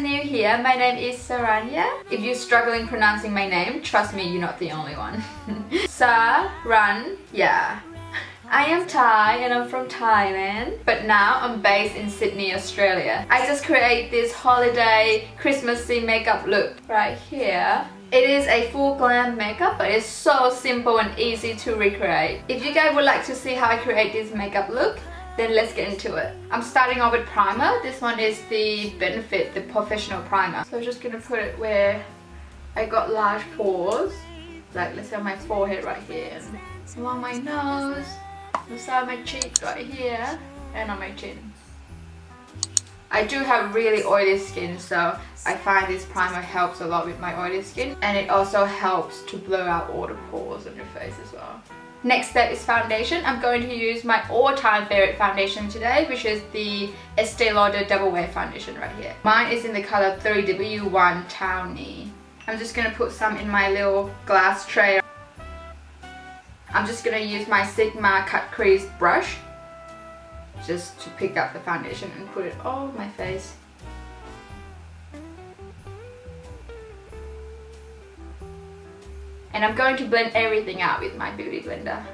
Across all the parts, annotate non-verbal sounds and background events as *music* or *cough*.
new here, my name is Saranya. If you're struggling pronouncing my name, trust me, you're not the only one. *laughs* Saranya. I am Thai and I'm from Thailand, but now I'm based in Sydney, Australia. I just create this holiday Christmassy makeup look right here. It is a full glam makeup, but it's so simple and easy to recreate. If you guys would like to see how I create this makeup look, then let's get into it. I'm starting off with primer. This one is the Benefit, the professional primer. So I'm just gonna put it where I got large pores. Like let's say on my forehead right here. Along my nose, the side of my cheek right here, and on my chin. I do have really oily skin so I find this primer helps a lot with my oily skin and it also helps to blow out all the pores on your face as well. Next step is foundation. I'm going to use my all-time favorite foundation today, which is the Estee Lauder Double Wear Foundation right here. Mine is in the color 3W1 Tawny. I'm just going to put some in my little glass tray. I'm just going to use my Sigma Cut Crease brush just to pick up the foundation and put it all over my face. And I'm going to blend everything out with my beauty blender.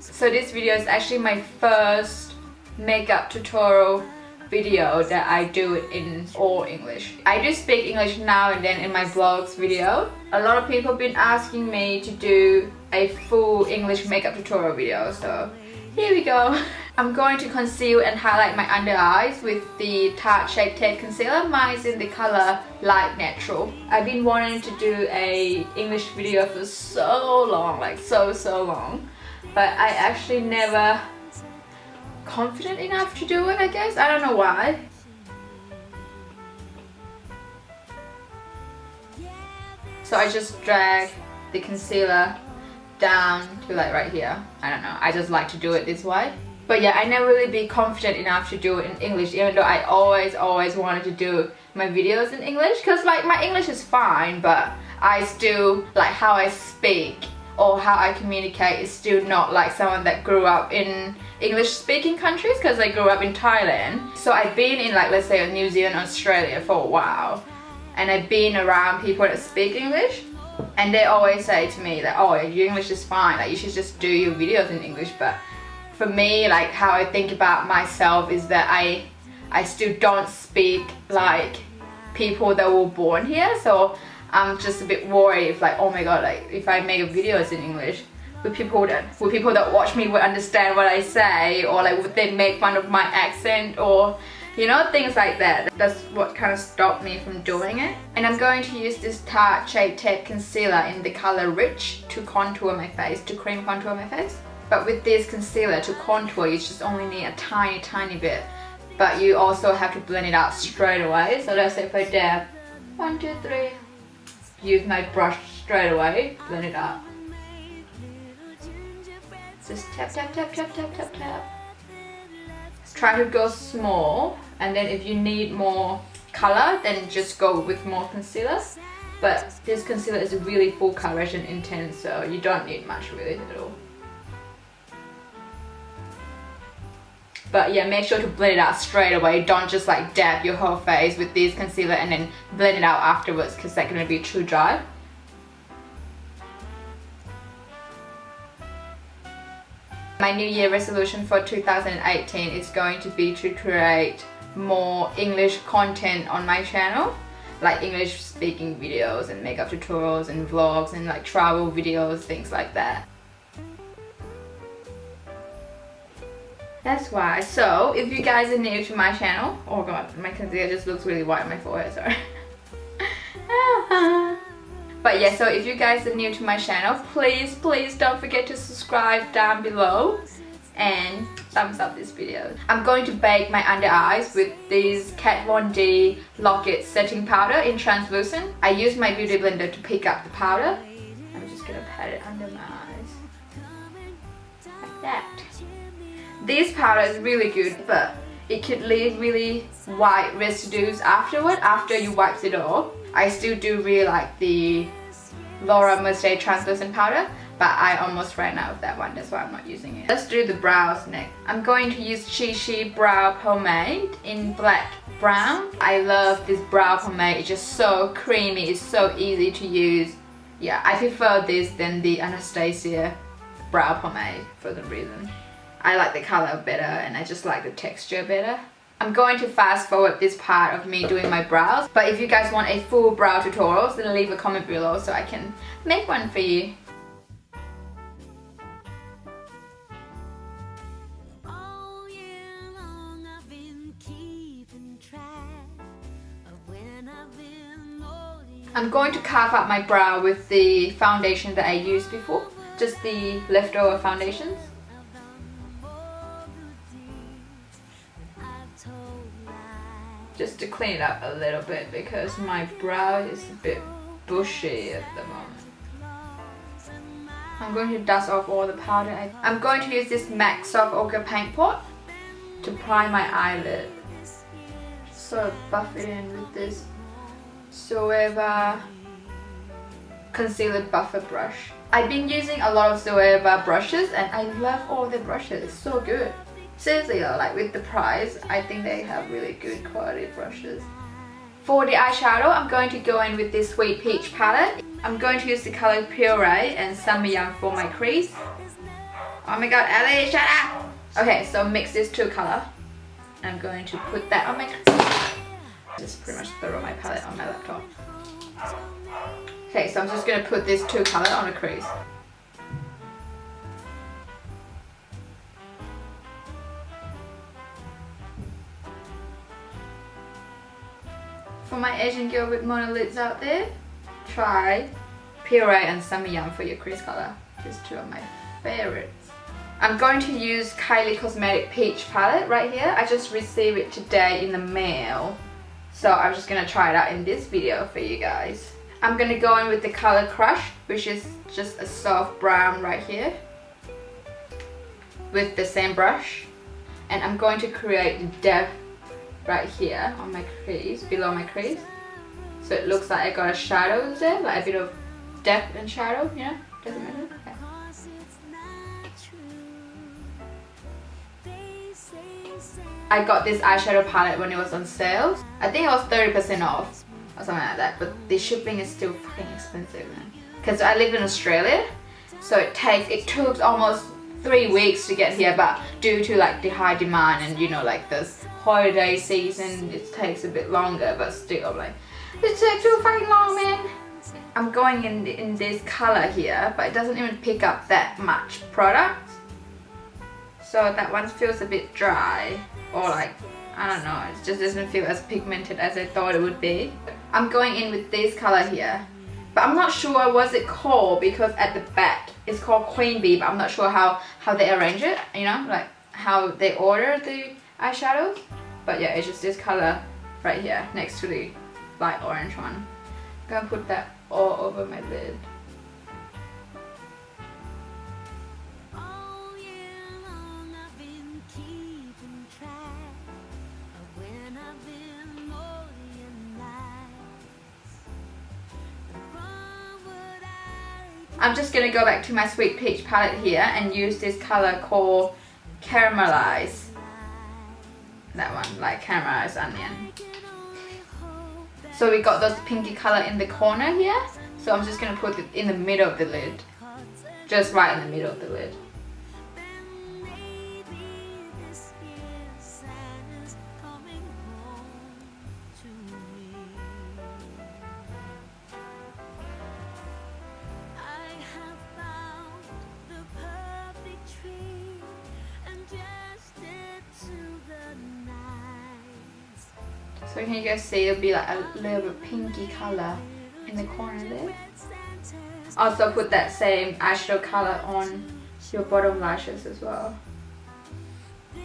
So this video is actually my first makeup tutorial video that I do in all English. I do speak English now and then in my vlogs video. A lot of people have been asking me to do a full English makeup tutorial video so here we go. *laughs* I'm going to conceal and highlight my under eyes with the Tarte Shape Tape Concealer. Mine is in the color Light Natural. I've been wanting to do a English video for so long, like so so long. But I actually never confident enough to do it, I guess. I don't know why. So I just drag the concealer down to like right here. I don't know. I just like to do it this way. But yeah, I never really be confident enough to do it in English even though I always always wanted to do my videos in English because like my English is fine but I still like how I speak or how I communicate is still not like someone that grew up in English speaking countries because I grew up in Thailand. So I've been in like let's say New Zealand, Australia for a while and I've been around people that speak English and they always say to me that oh your English is fine like you should just do your videos in English but for me like how I think about myself is that I I still don't speak like people that were born here. So I'm just a bit worried if like oh my god like if I make videos in English would people that would people that watch me would understand what I say or like would they make fun of my accent or you know things like that. That's what kind of stopped me from doing it. And I'm going to use this Tarte Shape Tape Concealer in the color Rich to contour my face to cream contour my face but with this concealer to contour you just only need a tiny tiny bit but you also have to blend it out straight away so let's say if I dab one two three use my brush straight away, blend it up. Just tap, tap, tap, tap, tap, tap, tap. Try to go small and then if you need more color then just go with more concealer. But this concealer is really full coverage and intense so you don't need much really at all. But yeah, make sure to blend it out straight away. Don't just like dab your whole face with this concealer and then blend it out afterwards because that's going to be too dry. My New Year resolution for 2018 is going to be to create more English content on my channel like English speaking videos and makeup tutorials and vlogs and like travel videos, things like that. That's why. So, if you guys are new to my channel, oh god, my concealer just looks really white on my forehead, sorry. *laughs* but yeah, so if you guys are new to my channel, please, please don't forget to subscribe down below and thumbs up this video. I'm going to bake my under eyes with this Kat Von D Lock-It setting powder in translucent. I use my beauty blender to pick up the powder. I'm just gonna pat it under my eyes. Like that. This powder is really good but it could leave really white residues afterward after you wipe it off. I still do really like the Laura Mercier translucent powder but I almost ran out of that one that's why I'm not using it. Let's do the brows next. I'm going to use Chi Chi Brow Pomade in black brown. I love this brow pomade, it's just so creamy, it's so easy to use. Yeah, I prefer this than the Anastasia brow pomade for the reason. I like the color better and I just like the texture better. I'm going to fast forward this part of me doing my brows but if you guys want a full brow tutorial then leave a comment below so I can make one for you. I'm going to carve up my brow with the foundation that I used before, just the leftover foundations. Just to clean it up a little bit because my brow is a bit bushy at the moment. I'm going to dust off all the powder. I'm going to use this MAC Soft Ochre Paint Pot to prime my eyelid. So buff it in with this Zoeva concealer buffer brush. I've been using a lot of Zoeva brushes and I love all the brushes, it's so good. Seriously like with the price, I think they have really good quality brushes. For the eyeshadow, I'm going to go in with this Sweet Peach palette. I'm going to use the color Puree and Yum for my crease. Oh my god, Ellie, shut up! Okay, so mix these two color. I'm going to put that on my. Just pretty much throw my palette on my laptop. Okay, so I'm just going to put this two color on a crease. For my Asian girl with monolids out there, try Puree and Yum for your crease color. These two are my favorites. I'm going to use Kylie Cosmetic Peach palette right here. I just received it today in the mail. So I'm just going to try it out in this video for you guys. I'm going to go in with the color Crush, which is just a soft brown right here. With the same brush. And I'm going to create the depth right here on my crease, below my crease. So it looks like I got a shadow there, like a bit of depth and shadow, know? Doesn't matter. I got this eyeshadow palette when it was on sale. I think it was 30% off or something like that. But the shipping is still fucking expensive, man. Because I live in Australia, so it takes, it took almost three weeks to get here. But due to like the high demand and you know like this holiday season, it takes a bit longer. But still, like, it takes too fucking long, man. I'm going in, in this color here, but it doesn't even pick up that much product. So that one feels a bit dry or like I don't know it just doesn't feel as pigmented as I thought it would be I'm going in with this color here but I'm not sure what's it called because at the back it's called Queen Bee but I'm not sure how how they arrange it you know? Like how they order the eyeshadows but yeah it's just this color right here next to the light orange one. I'm gonna put that all over my lid I'm just going to go back to my Sweet Peach palette here and use this color called Caramelize. That one, like caramelized onion. So we got this pinky color in the corner here. So I'm just going to put it in the middle of the lid. Just right in the middle of the lid. So can you guys see it'll be like a little bit pinky color in the corner there. Also put that same eyeshadow color on your bottom lashes as well.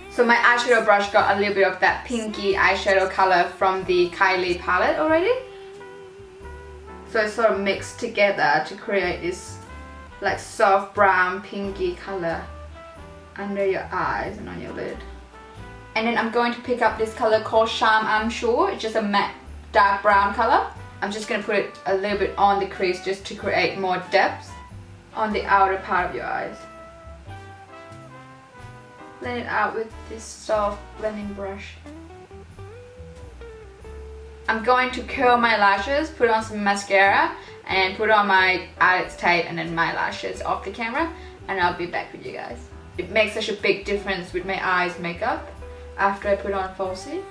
So my eyeshadow brush got a little bit of that pinky eyeshadow color from the Kylie palette already. So it's sort of mixed together to create this like soft brown pinky color under your eyes and on your lid. And then I'm going to pick up this color called Charm I'm Sure. It's just a matte dark brown color. I'm just going to put it a little bit on the crease just to create more depth on the outer part of your eyes. Blend it out with this soft blending brush. I'm going to curl my lashes, put on some mascara and put on my eyelids tight and then my lashes off the camera and I'll be back with you guys. It makes such a big difference with my eyes makeup after I put on falsie.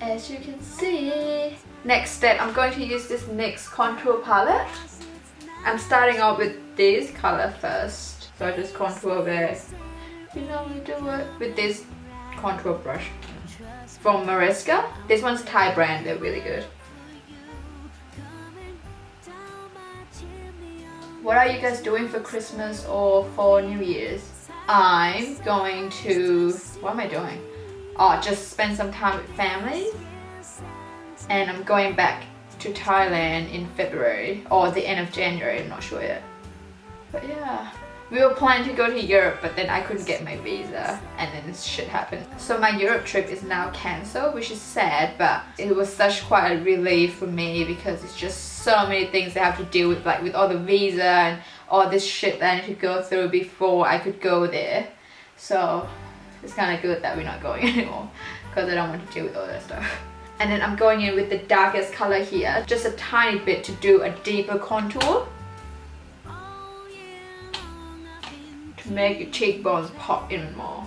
As you can see. Next step, I'm going to use this NYX contour palette. I'm starting off with this color first. So I just contour there. You know we do it with this contour brush from Mariska. This one's Thai brand, they're really good. What are you guys doing for Christmas or for New Year's? I'm going to, what am I doing? Oh, just spend some time with family. And I'm going back to Thailand in February or the end of January, I'm not sure yet. But yeah. We were planning to go to Europe but then I couldn't get my visa and then this shit happened. So my Europe trip is now cancelled which is sad but it was such quite a relief for me because it's just so many things I have to deal with like with all the visa and all this shit that I need to go through before I could go there. So it's kind of good that we're not going *laughs* anymore because I don't want to deal with all that stuff. And then I'm going in with the darkest color here, just a tiny bit to do a deeper contour. To make your cheekbones pop in more.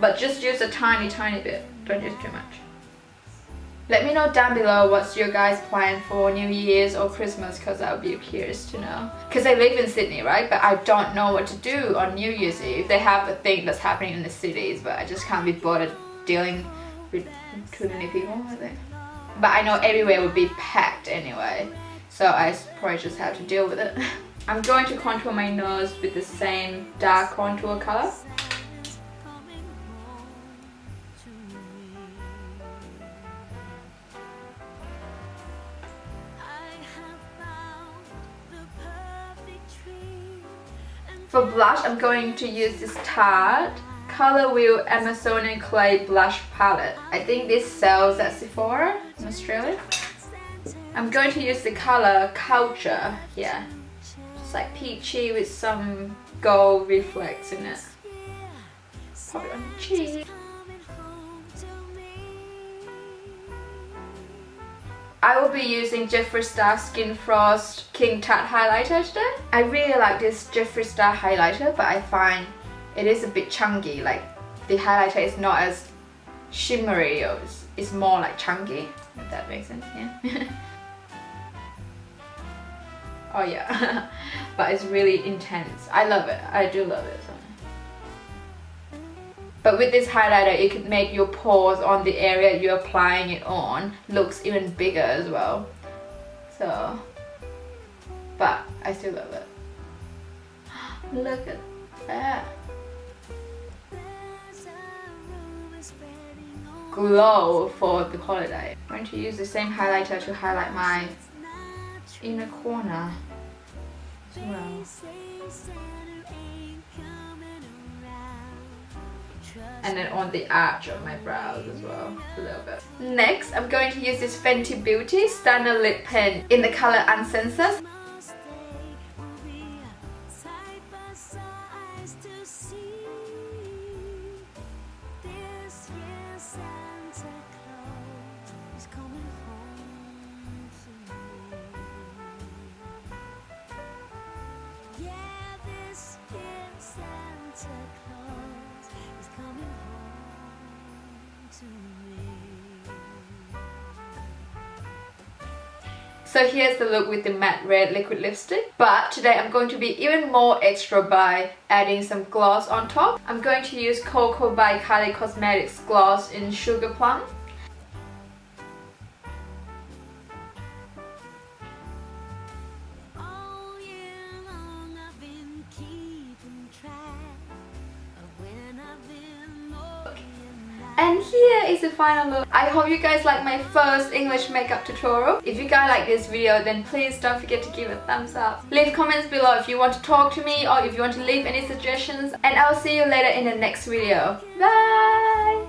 But just use a tiny, tiny bit. Don't use too much. Let me know down below what's your guys plan for New Year's or Christmas because I would be curious to know. Because I live in Sydney, right? But I don't know what to do on New Year's Eve. They have a thing that's happening in the cities, but I just can't be bothered dealing with too many people, I think. But I know everywhere would be packed anyway. So I probably just have to deal with it. *laughs* I'm going to contour my nose with the same dark contour color. For blush, I'm going to use this Tarte Color Wheel Amazonian Clay Blush Palette. I think this sells at Sephora in Australia. I'm going to use the color Culture here. It's like peachy with some gold reflex in it. Pop it on the cheek. I will be using Jeffree Star Skin Frost King Tut highlighter today. I really like this Jeffree Star highlighter but I find it is a bit chunky. Like the highlighter is not as shimmery it's, it's more like chunky if that makes sense yeah. *laughs* Oh yeah. *laughs* But it's really intense. I love it. I do love it so. But with this highlighter it could make your pores on the area you're applying it on looks even bigger as well so but I still love it *gasps* look at that glow for the holiday. I'm going to use the same highlighter to highlight my inner corner as well. And then on the arch of my brows as well, a little bit. Next, I'm going to use this Fenty Beauty Stunner Lip Pen in the color Uncensored. So here's the look with the matte red liquid lipstick. But today I'm going to be even more extra by adding some gloss on top. I'm going to use Koko by Kylie Cosmetics gloss in Sugar Plum. And here is the final look. I hope you guys like my first English makeup tutorial. If you guys like this video then please don't forget to give a thumbs up. Leave comments below if you want to talk to me or if you want to leave any suggestions. And I'll see you later in the next video. Bye!